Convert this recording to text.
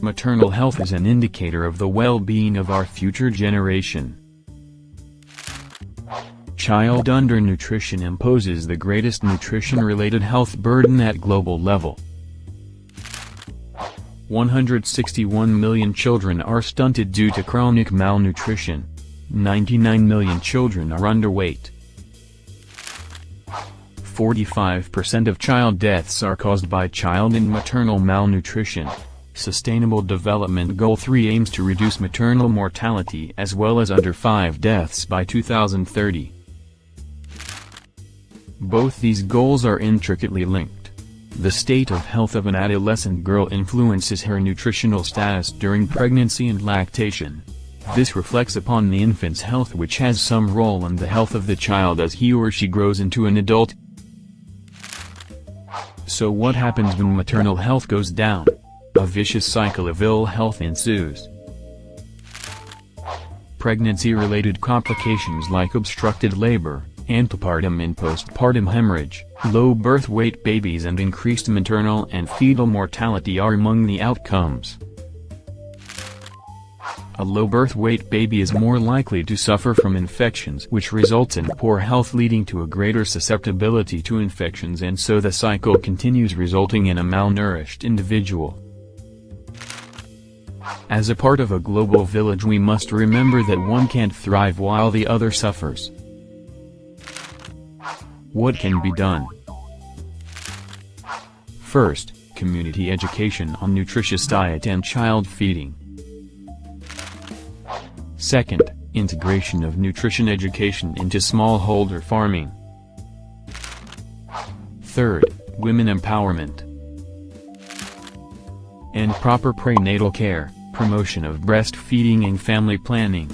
Maternal health is an indicator of the well-being of our future generation. Child undernutrition imposes the greatest nutrition-related health burden at global level. 161 million children are stunted due to chronic malnutrition. 99 million children are underweight. 45% of child deaths are caused by child and maternal malnutrition. Sustainable Development Goal 3 aims to reduce maternal mortality as well as under 5 deaths by 2030. Both these goals are intricately linked. The state of health of an adolescent girl influences her nutritional status during pregnancy and lactation. This reflects upon the infant's health which has some role in the health of the child as he or she grows into an adult. So what happens when maternal health goes down? A vicious cycle of ill health ensues. Pregnancy-related complications like obstructed labor, antepartum and postpartum hemorrhage, low birth weight babies and increased maternal and fetal mortality are among the outcomes. A low birth weight baby is more likely to suffer from infections which results in poor health leading to a greater susceptibility to infections and so the cycle continues resulting in a malnourished individual. As a part of a global village we must remember that one can't thrive while the other suffers. What can be done? First, community education on nutritious diet and child feeding. Second, integration of nutrition education into smallholder farming. Third, women empowerment. And proper prenatal care, promotion of breastfeeding and family planning.